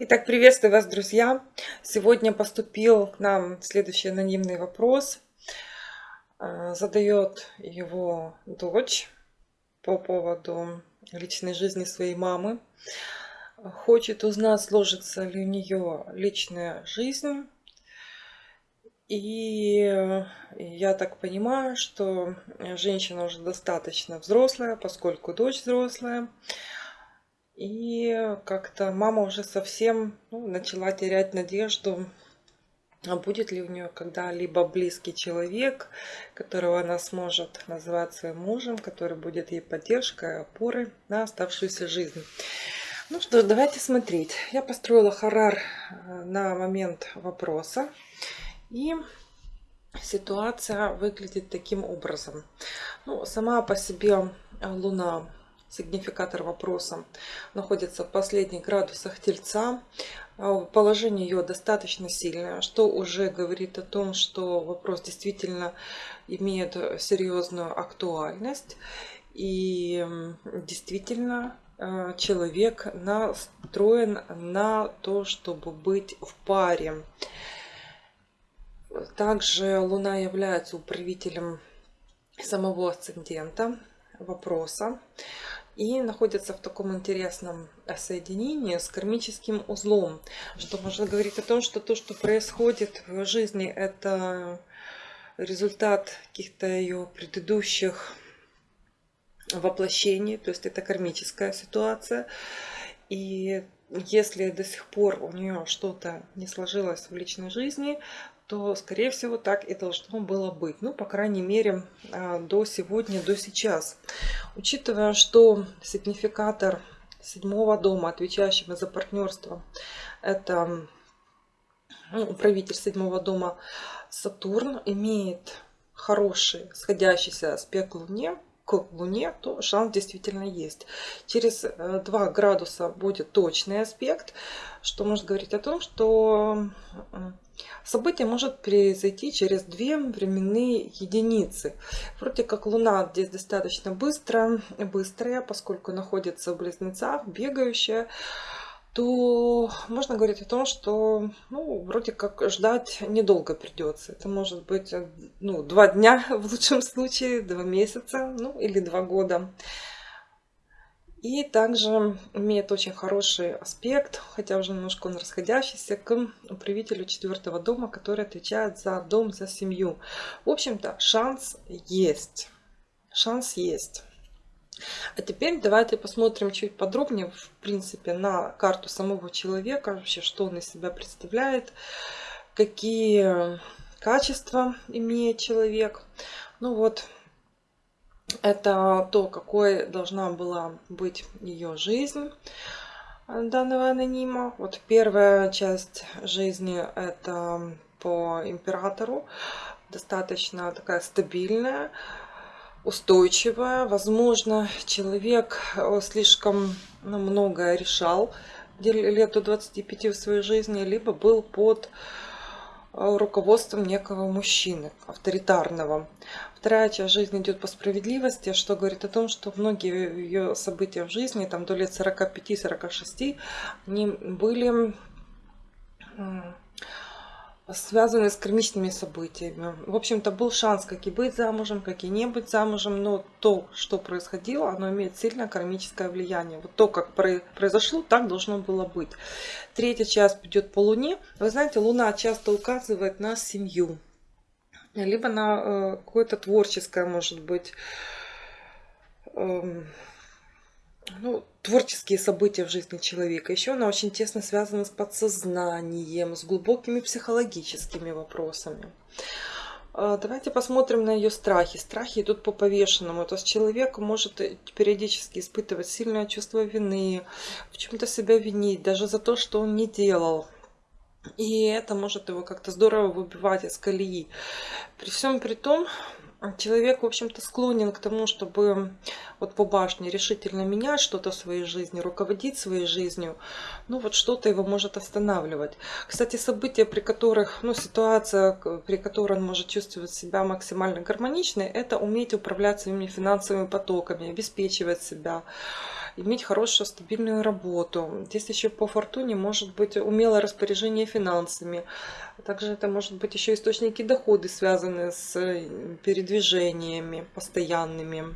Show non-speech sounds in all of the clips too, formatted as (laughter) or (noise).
Итак, приветствую вас, друзья! Сегодня поступил к нам следующий анонимный вопрос. Э, задает его дочь по поводу личной жизни своей мамы. Хочет узнать, сложится ли у нее личная жизнь. И я так понимаю, что женщина уже достаточно взрослая, поскольку дочь взрослая. И как-то мама уже совсем ну, начала терять надежду, а будет ли у нее когда-либо близкий человек, которого она сможет назвать своим мужем, который будет ей поддержкой, опорой на оставшуюся жизнь. Ну что, давайте смотреть. Я построила харар э, на момент вопроса. И ситуация выглядит таким образом. Ну, сама по себе Луна сигнификатор вопроса, находится в последних градусах Тельца. А, положение ее достаточно сильное, что уже говорит о том, что вопрос действительно имеет серьезную актуальность. И действительно а, человек настроен на то, чтобы быть в паре. Также Луна является управителем самого асцендента вопроса и находится в таком интересном соединении с кармическим узлом, что можно говорить о том, что то, что происходит в жизни, это результат каких-то ее предыдущих воплощений, то есть это кармическая ситуация. И если до сих пор у нее что-то не сложилось в личной жизни, то, скорее всего, так и должно было быть. Ну, по крайней мере, а, до сегодня, до сейчас. Учитывая, что сигнификатор седьмого дома, отвечающего за партнерство, это ну, управитель седьмого дома Сатурн, имеет хороший сходящийся аспект Луне, к Луне, то шанс действительно есть. Через 2 э, градуса будет точный аспект, что может говорить о том, что событие может произойти через две временные единицы. Вроде как Луна здесь достаточно быстро, быстрая, поскольку находится в близнецах, бегающая то можно говорить о том, что ну, вроде как ждать недолго придется. Это может быть ну, два дня в лучшем случае, два месяца, ну или два года. И также имеет очень хороший аспект, хотя уже немножко он расходящийся, к управителю четвертого дома, который отвечает за дом, за семью. В общем-то, шанс есть. Шанс есть. А теперь давайте посмотрим чуть подробнее, в принципе, на карту самого человека, вообще, что он из себя представляет, какие качества имеет человек. Ну вот, это то, какой должна была быть ее жизнь данного анонима. Вот первая часть жизни это по императору, достаточно такая стабильная, устойчивая. Возможно, человек э, слишком ну, многое решал лет до 25 в своей жизни, либо был под руководством некого мужчины, авторитарного. Вторая часть жизни идет по справедливости, что говорит о том, что многие ее события в жизни, там до лет 45-46, они были связанные с кармичными событиями. В общем-то, был шанс как и быть замужем, как и не быть замужем, но то, что происходило, оно имеет сильное кармическое влияние. Вот то, как произошло, так должно было быть. Третья часть идет по Луне. Вы знаете, Луна часто указывает на семью, либо на э, какое-то творческое, может быть, э, ну, творческие события в жизни человека. Еще она очень тесно связана с подсознанием, с глубокими психологическими вопросами. А, давайте посмотрим на ее страхи. Страхи идут по повешенному. То есть человек может периодически испытывать сильное чувство вины, в чем-то себя винить, даже за то, что он не делал. И это может его как-то здорово выбивать из колеи. При всем при том, человек, в общем-то, склонен к тому, чтобы вот по башне решительно менять что-то в своей жизни, руководить своей жизнью, ну вот что-то его может останавливать. Кстати, события, при которых, ну ситуация, при которой он может чувствовать себя максимально гармоничной, это уметь управлять своими финансовыми потоками, обеспечивать себя. Иметь хорошую стабильную работу. Здесь еще по фортуне может быть умелое распоряжение финансами. Также это может быть еще источники дохода, связанные с передвижениями постоянными.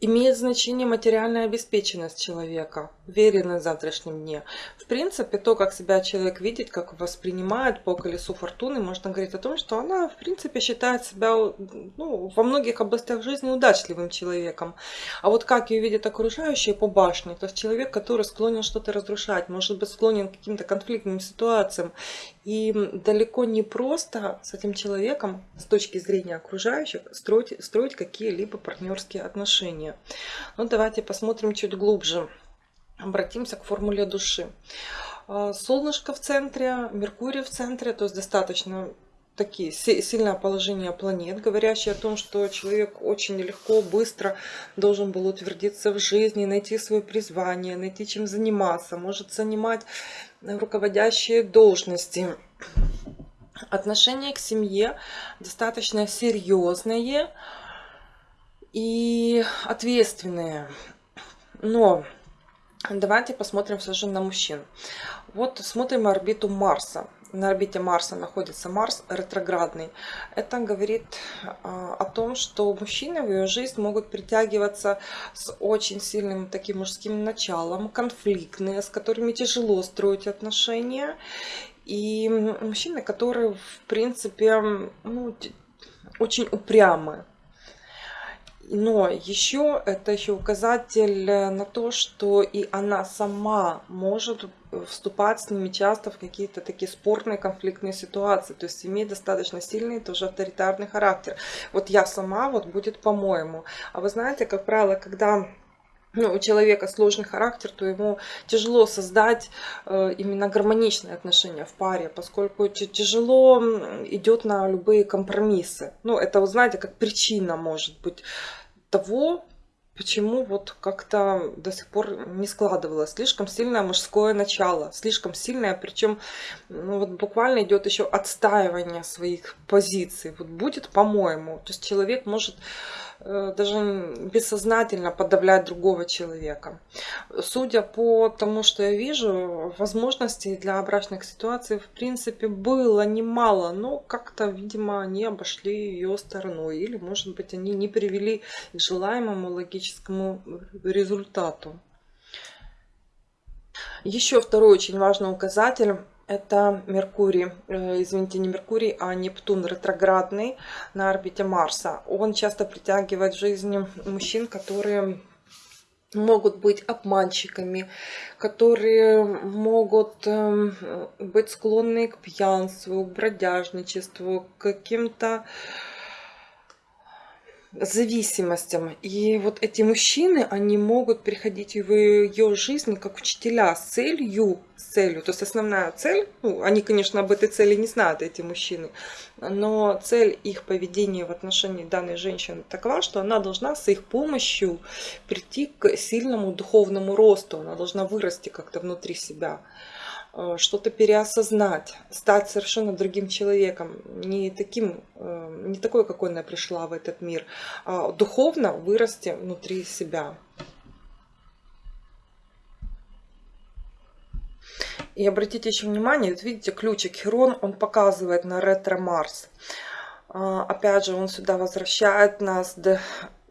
Имеет значение материальная обеспеченность человека, уверенность в завтрашнем дне. В принципе, то, как себя человек видит, как воспринимает по колесу фортуны, можно говорить о том, что она, в принципе, считает себя ну, во многих областях жизни удачливым человеком. А вот как ее видят окружающие по башне, то есть человек, который склонен что-то разрушать, может быть склонен к каким-то конфликтным ситуациям. И далеко не просто с этим человеком, с точки зрения окружающих, строить, строить какие-либо партнерские отношения. Ну, давайте посмотрим чуть глубже. Обратимся к формуле души. А, солнышко в центре, Меркурий в центре, то есть достаточно такие сильное положение планет, говорящие о том, что человек очень легко, быстро должен был утвердиться в жизни, найти свое призвание, найти чем заниматься, может занимать руководящие должности. Отношение к семье достаточно серьезные и ответственные. Но давайте посмотрим все на мужчин. Вот смотрим орбиту Марса на орбите Марса находится Марс ретроградный. Это говорит а, о том, что мужчины в ее жизнь могут притягиваться с очень сильным таким мужским началом, конфликтные, с которыми тяжело строить отношения. И мужчины, которые, в принципе, ну, очень упрямы. Но еще это еще указатель на то, что и она сама может вступать с ними часто в какие-то такие спорные конфликтные ситуации. То есть имеет достаточно сильный тоже авторитарный характер. Вот я сама, вот будет по-моему. А вы знаете, как правило, когда ну, у человека сложный характер, то ему тяжело создать э, именно гармоничные отношения в паре, поскольку тяжело идет на любые компромиссы. Ну, это, вы знаете, как причина может быть того, почему вот как-то до сих пор не складывалось. Слишком сильное мужское начало, слишком сильное, причем ну, вот буквально идет еще отстаивание своих позиций. Вот будет, по-моему, то есть человек может даже бессознательно подавлять другого человека. Судя по тому, что я вижу, возможностей для брачных ситуаций в принципе было немало, но как-то, видимо, они обошли ее стороной. Или, может быть, они не привели к желаемому логическому результату. Еще второй очень важный указатель это Меркурий, э, извините, не Меркурий, а Нептун ретроградный на орбите Марса. Он часто притягивает в жизни мужчин, которые могут быть обманщиками, которые могут эм, быть склонны к пьянству, к бродяжничеству, к каким-то зависимостям. И вот эти мужчины, они могут приходить в ее жизнь как учителя с целью, с целью. То есть основная цель, ну, они, конечно, об этой цели не знают, эти мужчины, но цель их поведения в отношении данной женщины такова, что она должна с их помощью прийти к сильному духовному росту, она должна вырасти как-то внутри себя. Э, что-то переосознать, стать совершенно другим человеком, не таким, э, не такой, какой она пришла в этот мир, а духовно вырасти внутри себя. И обратите еще внимание, вот видите, ключик Херон, он показывает на ретро-Марс. А, опять же, он сюда возвращает нас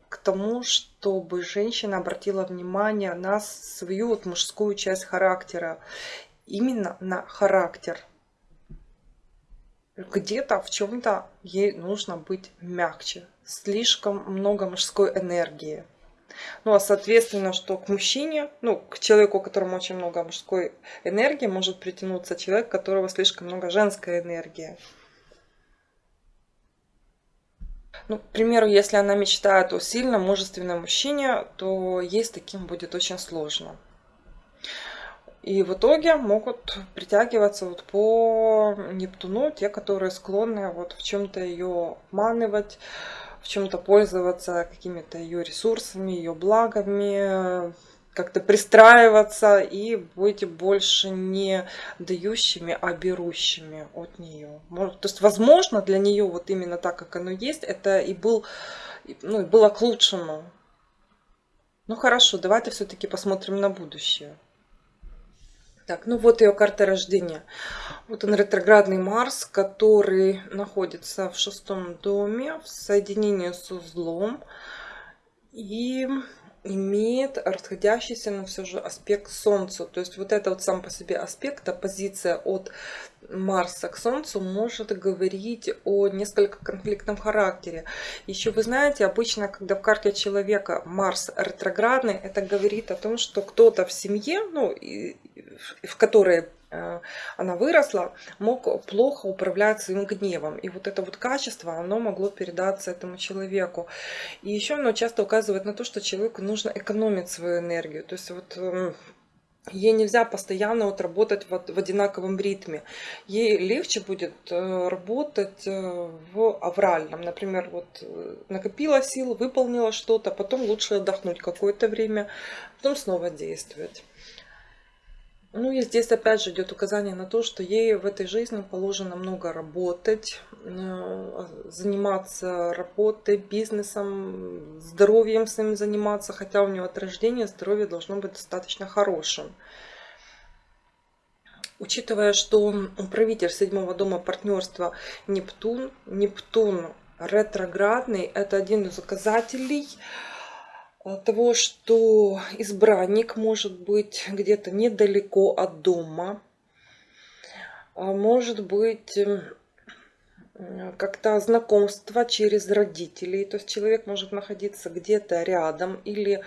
к тому, чтобы женщина обратила внимание на свою вот мужскую часть характера именно на характер. Где-то в чем-то ей нужно быть мягче. Слишком много мужской энергии. Ну а соответственно, что к мужчине, ну к человеку, у которого очень много мужской энергии, может притянуться человек, которого слишком много женской энергии. Ну, к примеру, если она мечтает о сильном, мужественном мужчине, то ей с таким будет очень сложно. И в итоге могут притягиваться вот по Нептуну те, которые склонны вот в чем-то ее обманывать, в чем-то пользоваться какими-то ее ресурсами, ее благами, как-то пристраиваться и быть больше не дающими, а берущими от нее. То есть, возможно, для нее вот именно так, как оно есть, это и был, ну, было к лучшему. Ну хорошо, давайте все-таки посмотрим на будущее. Так, ну вот ее карта рождения. Вот он ретроградный Марс, который находится в шестом доме в соединении с узлом. И имеет расходящийся, но все же аспект Солнцу. То есть вот это вот сам по себе аспект, оппозиция от Марса к Солнцу может говорить о несколько конфликтном характере. Еще вы знаете, обычно, когда в карте человека Марс ретроградный, это говорит о том, что кто-то в семье, ну, в которой Э, она выросла, мог плохо управлять своим гневом. И вот это вот качество, оно могло передаться этому человеку. И еще оно часто указывает на то, что человеку нужно экономить свою энергию. То есть вот эм, Ей нельзя постоянно вот работать в, в одинаковом ритме. Ей легче будет э, работать э, в авральном. Например, вот накопила сил, выполнила что-то, потом лучше отдохнуть какое-то время, потом снова действовать. Ну и здесь опять же идет указание на то, что ей в этой жизни положено много работать, э, заниматься работой, бизнесом, здоровьем своим заниматься, хотя у нее от рождения здоровье должно быть достаточно хорошим. Учитывая, что управитель седьмого дома партнерства Нептун, Нептун ретроградный, это один из указателей, того, что избранник может быть где-то недалеко от дома, а может быть как-то знакомство через родителей, то есть человек может находиться где-то рядом или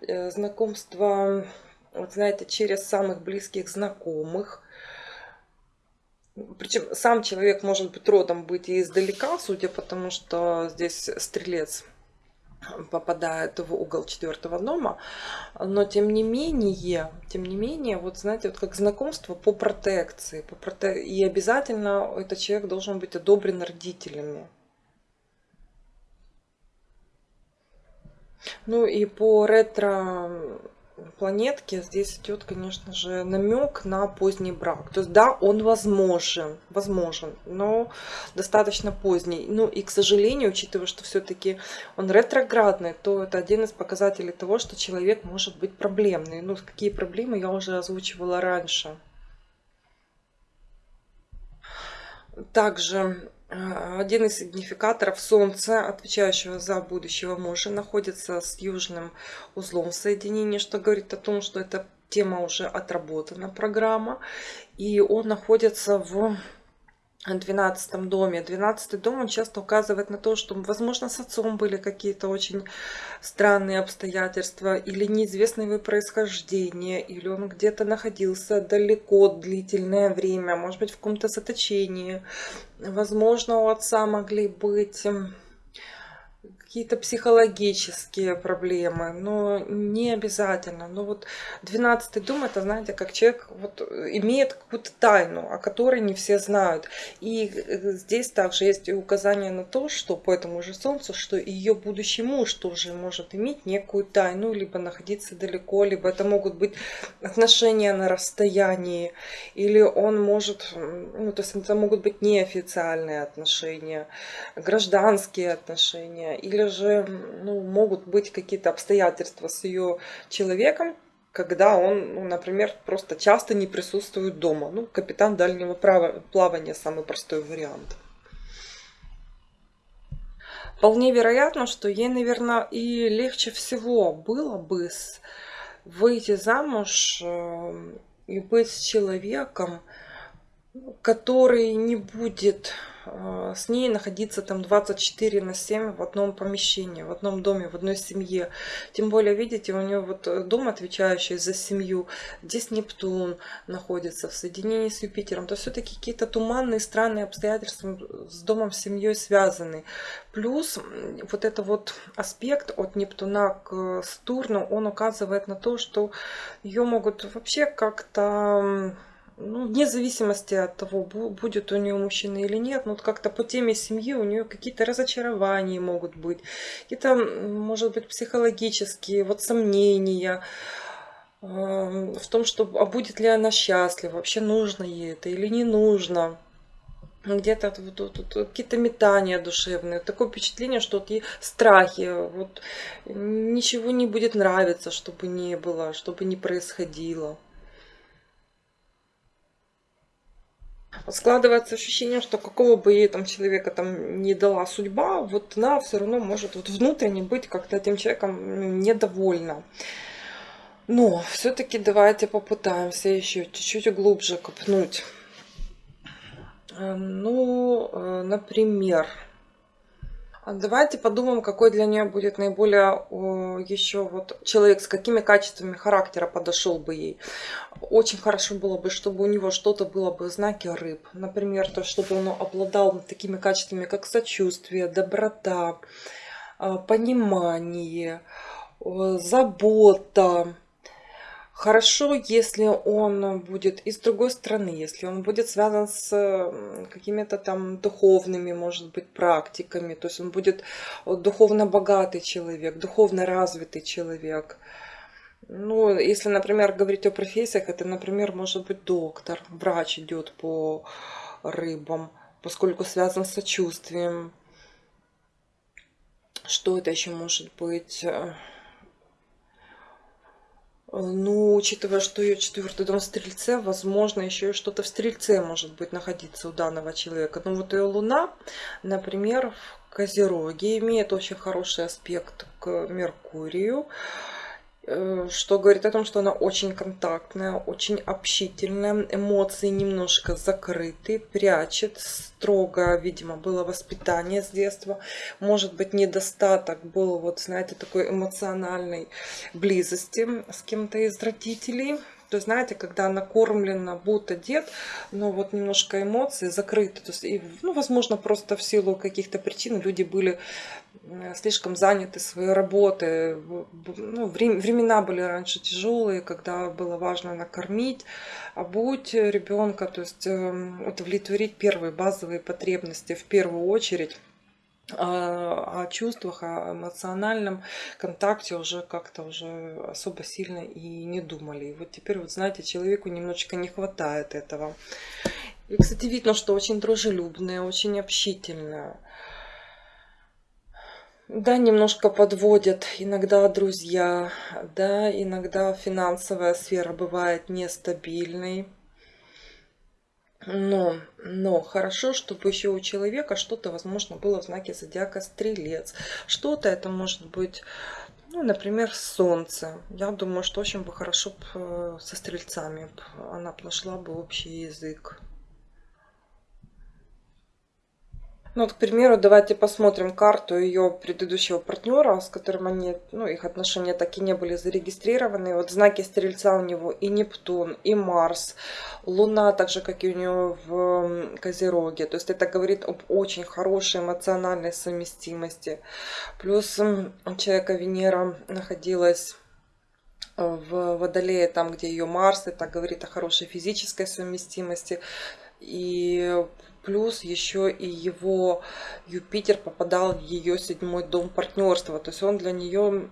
э, знакомство, вот знаете, через самых близких знакомых. Причем сам человек может быть родом быть и издалека, судя по тому, что здесь стрелец попадает в угол четвертого дома, но тем не менее, тем не менее, вот знаете, вот как знакомство по протекции, по проте... и обязательно этот человек должен быть одобрен родителями. Ну и по ретро планетки здесь идет, конечно же, намек на поздний брак. То есть, да, он возможен, возможен, но достаточно поздний. Ну и, к сожалению, учитывая, что все-таки он ретроградный, то это один из показателей того, что человек может быть проблемный. Ну, какие проблемы я уже озвучивала раньше. Также один из сигнификаторов Солнца, отвечающего за будущего мужа, находится с южным узлом в соединении, что говорит о том, что эта тема уже отработана, программа. И он находится в двенадцатом доме. Двенадцатый дом, он часто указывает на то, что, возможно, с отцом были какие-то очень странные обстоятельства, или неизвестное его происхождение, или он где-то находился далеко длительное время, может быть, в каком-то заточении. Возможно, у отца могли быть какие-то психологические проблемы, но не обязательно. Но вот 12 дом, это, знаете, как человек вот имеет какую-то тайну, о которой не все знают. И э, здесь также есть указание на то, что по этому же Солнцу, что ее будущий муж тоже может иметь некую тайну, либо находиться далеко, либо это могут быть отношения на расстоянии, или он может, ну, то есть это могут быть неофициальные отношения, гражданские отношения, или или же ну, могут быть какие-то обстоятельства с ее человеком, когда он, ну, например, просто часто не присутствует дома. Ну, капитан дальнего плавания самый простой вариант. Вполне вероятно, что ей, наверное, и легче всего было бы выйти замуж э, и быть с человеком, который не будет с ней находиться там 24 на 7 в одном помещении, в одном доме, в одной семье. Тем более, видите, у нее вот э, дом, отвечающий за семью, здесь Нептун находится в соединении с Юпитером. То все-таки какие-то туманные, странные обстоятельства с домом, с семьей связаны. Плюс вот это вот аспект от Нептуна к Сатурну, он указывает на то, что ее могут вообще как-то ну, вне зависимости от того, будет у нее мужчина или нет, но вот как-то по теме семьи у нее какие-то разочарования могут быть, какие-то, может быть, психологические вот сомнения в том, что а будет ли она счастлива, вообще нужно ей это или не нужно. где-то какие-то метания душевные, такое впечатление, что вот и страхи, вот ничего не будет нравиться, чтобы не было, чтобы не происходило. Складывается ощущение, что какого бы ей там человека там не дала судьба, вот она все равно может вот внутренне быть как-то этим человеком недовольна. Но все-таки давайте попытаемся еще чуть-чуть глубже копнуть. Э, ну, э, например, Давайте подумаем, какой для нее будет наиболее еще вот человек, с какими качествами характера подошел бы ей. Очень хорошо было бы, чтобы у него что-то было бы знаки рыб. Например, то, чтобы он обладал такими качествами, как сочувствие, доброта, э, понимание, забота, Хорошо, если он будет из другой страны, если он будет связан с какими-то там духовными, может быть, практиками, то есть он будет духовно богатый человек, духовно развитый человек. Ну, если, например, говорить о профессиях, это, например, может быть доктор, врач идет по рыбам, поскольку связан с сочувствием. Что это еще может быть? Ну, учитывая, что ее четвертый дом в Стрельце, возможно, еще и что-то в Стрельце может быть находиться у данного человека. Но вот ее Луна, например, в Козероге имеет очень хороший аспект к Меркурию. Э, что говорит о том, что она очень контактная, очень общительная, эмоции немножко закрыты, прячет, строго, видимо, было воспитание с детства, может быть, недостаток был, вот, знаете, такой эмоциональной близости с кем-то из родителей, то есть, знаете, когда накормлена будто дед, но вот немножко эмоции закрыты. То есть, и, ну, возможно, просто в силу каких-то причин люди были слишком заняты своей работой. Ну, времена были раньше тяжелые, когда было важно накормить, обуть ребенка, то есть эм, удовлетворить первые базовые потребности в первую очередь о чувствах, о эмоциональном контакте уже как-то уже особо сильно и не думали. И вот теперь, вот знаете, человеку немножечко не хватает этого. И, кстати, видно, что очень дружелюбная, очень общительная. Да, немножко подводят иногда друзья, да, иногда финансовая сфера бывает нестабильной. Но, но хорошо, чтобы еще у человека что-то, возможно, было в знаке зодиака стрелец. Что-то это может быть, ну, например, солнце. Я думаю, что очень бы хорошо э, со стрельцами она нашла бы общий язык. Ну вот, к примеру, давайте посмотрим карту ее предыдущего партнера, с которым они, ну, их отношения так и не были зарегистрированы. Вот знаки Стрельца у него и Нептун, и Марс, Луна, так же, как и у него в Козероге. То есть это говорит об очень хорошей эмоциональной совместимости. Плюс у человека Венера находилась в Водолее, там, где ее Марс, это говорит о хорошей физической совместимости. И плюс еще и его Юпитер попадал в ее седьмой дом партнерства. То есть он для нее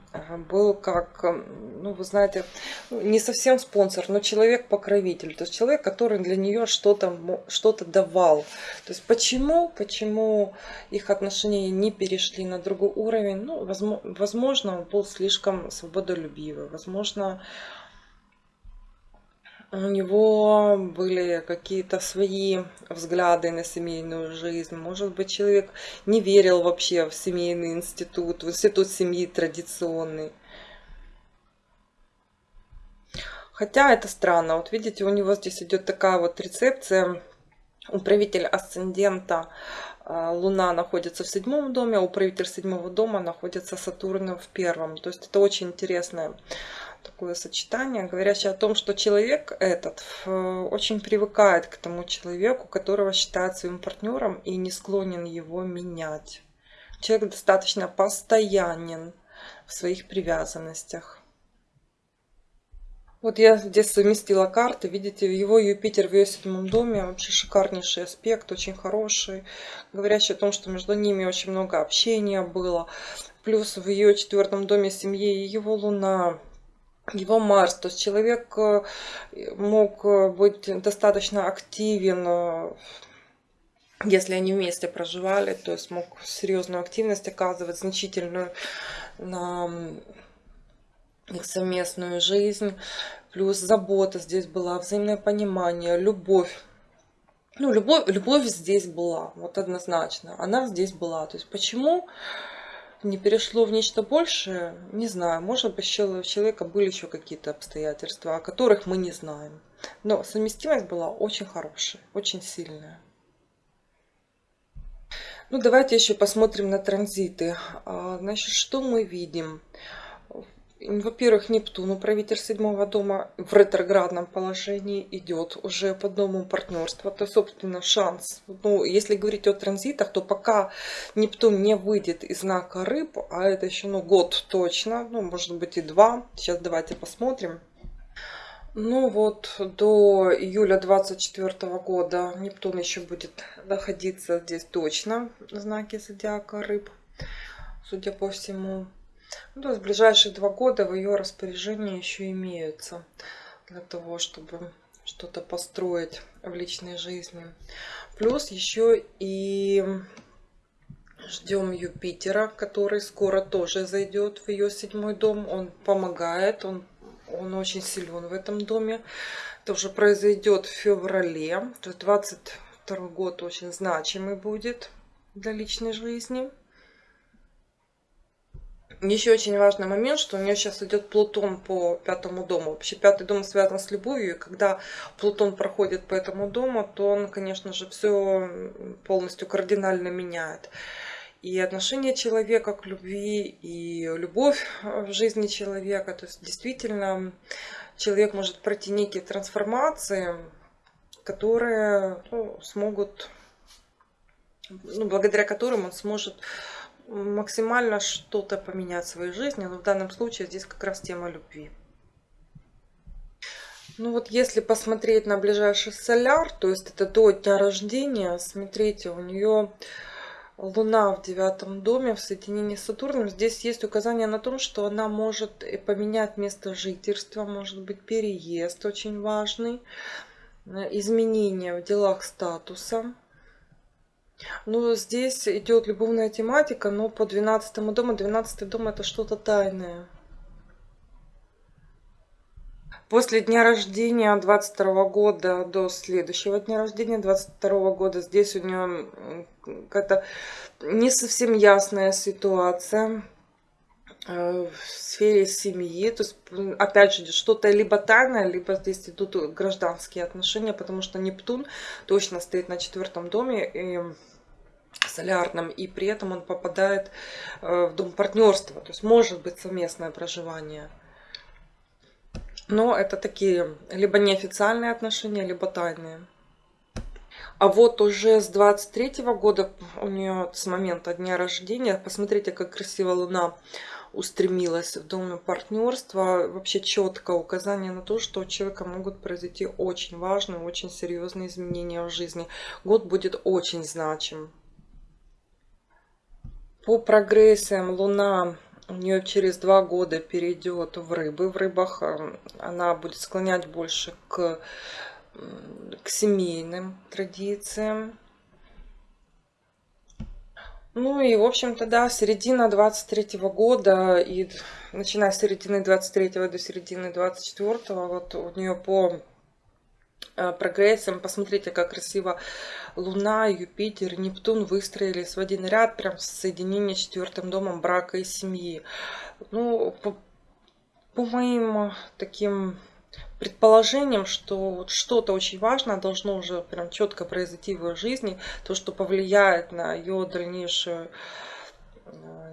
был как, ну вы знаете, не совсем спонсор, но человек-покровитель. То есть человек, который для нее что-то что, -то, давал. То есть почему, почему их отношения не перешли на другой уровень? Ну, возможно, он был слишком свободолюбивый. Возможно, у него были какие-то свои взгляды на семейную жизнь. Может быть, человек не верил вообще в семейный институт, в институт семьи традиционный. Хотя это странно. Вот видите, у него здесь идет такая вот рецепция. Управитель асцендента а, Луна находится в седьмом доме, а управитель седьмого дома находится Сатурн в первом. То есть это очень интересная такое сочетание, говорящее о том, что человек этот э, очень привыкает к тому человеку, которого считает своим партнером и не склонен его менять. Человек достаточно постоянен в своих привязанностях. Вот я здесь совместила карты, видите, его Юпитер в ее седьмом доме, вообще шикарнейший аспект, очень хороший, говорящий о том, что между ними очень много общения было. Плюс в ее четвертом доме семьи его Луна, его Марс. То есть человек э, мог э, быть достаточно активен э, если они вместе проживали, то есть мог серьезную активность оказывать, значительную на их совместную жизнь. Плюс забота здесь была, взаимное понимание, любовь. Ну, любовь, любовь здесь была, вот однозначно. Она здесь была. То есть почему не перешло в нечто большее, не знаю. Может быть, у человека были еще какие-то обстоятельства, о которых мы не знаем. Но совместимость была очень хорошая, очень сильная. Ну, давайте еще посмотрим на транзиты. А, значит, что мы видим? Во-первых, Нептун, управитель седьмого дома, в ретроградном положении идет уже по дому партнерства. То, собственно, шанс. Ну, если говорить о транзитах, то пока Нептун не выйдет из знака рыб, а это еще ну, год точно, ну, может быть и два. Сейчас давайте посмотрим. Ну вот, до июля 24 года Нептун еще будет находиться здесь точно в знаке зодиака рыб, судя по всему. Ну, то есть ближайшие два года в ее распоряжении еще имеются для того, чтобы что-то построить в личной жизни. Плюс еще и ждем Юпитера, который скоро тоже зайдет в ее седьмой дом. Он помогает, он, он очень силен в этом доме. Это уже произойдет в феврале. То есть 22 год очень значимый будет для личной жизни. Еще очень важный момент, что у нее сейчас идет Плутон по пятому дому. Вообще пятый дом связан с любовью, и когда Плутон проходит по этому дому, то он, конечно же, все полностью кардинально меняет. И отношение человека к любви, и любовь в жизни человека. То есть действительно человек может пройти некие трансформации, которые ну, смогут, ну, благодаря которым он сможет максимально что-то поменять в своей жизни, но в данном случае здесь как раз тема любви. Ну вот если посмотреть на ближайший соляр, то есть это до дня рождения, смотрите, у нее Луна в девятом доме в соединении с Сатурном. Здесь есть указание на том, что она может поменять место жительства, может быть переезд очень важный, изменения в делах статуса. Ну, здесь идет любовная тематика, но по 12 дому. 12 дом это что-то тайное. После дня рождения 22 года до следующего дня рождения 22 года здесь у нее какая-то не совсем ясная ситуация э, в сфере семьи. То есть, опять же, что-то либо тайное, либо здесь идут гражданские отношения, потому что Нептун точно стоит на четвертом доме. И солярном, и при этом он попадает э, в дом партнерства. То есть может быть совместное проживание. Но это такие либо неофициальные отношения, либо тайные. А вот уже с 23 -го года, у нее с момента дня рождения, посмотрите, как красиво Луна устремилась в доме партнерства. Вообще четко указание на то, что у человека могут произойти очень важные, очень серьезные изменения в жизни. Год будет очень значим. По прогрессиям Луна у нее через два года перейдет в рыбы. В рыбах э, она будет склонять больше к, к семейным традициям. Ну и, в общем-то, да, середина 23 -го года и начиная с середины 23 до середины 24 вот у нее по прогрессом. Посмотрите, как красиво Луна, Юпитер, Нептун выстроились в один ряд, прям в соединении с четвертым домом брака и семьи. Ну, по, по моим таким предположением, что что-то очень важное должно уже прям четко произойти в ее жизни, то, что повлияет на ее дальнейшую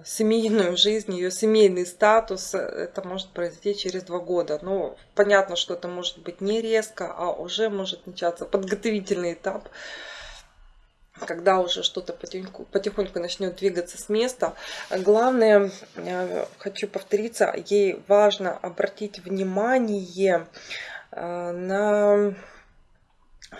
семейную жизнь, ее семейный статус, это может произойти через два года. Но понятно, что это может быть не резко, а уже может начаться подготовительный этап, когда уже что-то потихоньку, потихоньку начнет двигаться с места. Главное, хочу повториться, ей важно обратить внимание э, на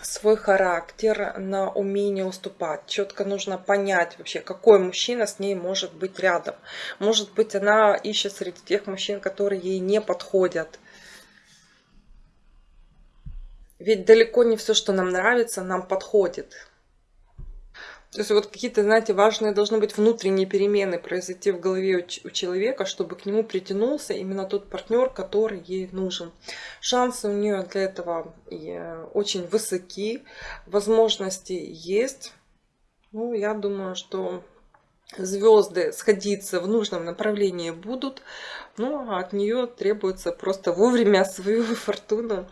свой характер, на умение уступать. Четко нужно понять вообще, какой мужчина с ней может быть рядом. Может быть, она ищет среди тех мужчин, которые ей не подходят. Ведь далеко не все, что нам нравится, нам подходит. То есть вот какие-то, знаете, важные должны быть внутренние перемены произойти в голове у человека, чтобы к нему притянулся именно тот партнер, который ей нужен. Шансы у нее для этого э, очень высоки, возможности есть. Ну, я думаю, что звезды сходиться в нужном направлении будут, но от нее требуется просто вовремя свою (laughs) фортуну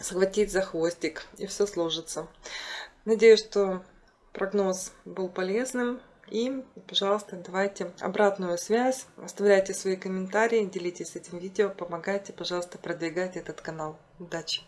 схватить за хвостик, и все сложится. Надеюсь, что прогноз был полезным. И, пожалуйста, давайте обратную связь, оставляйте свои комментарии, делитесь этим видео, помогайте, пожалуйста, продвигать этот канал. Удачи!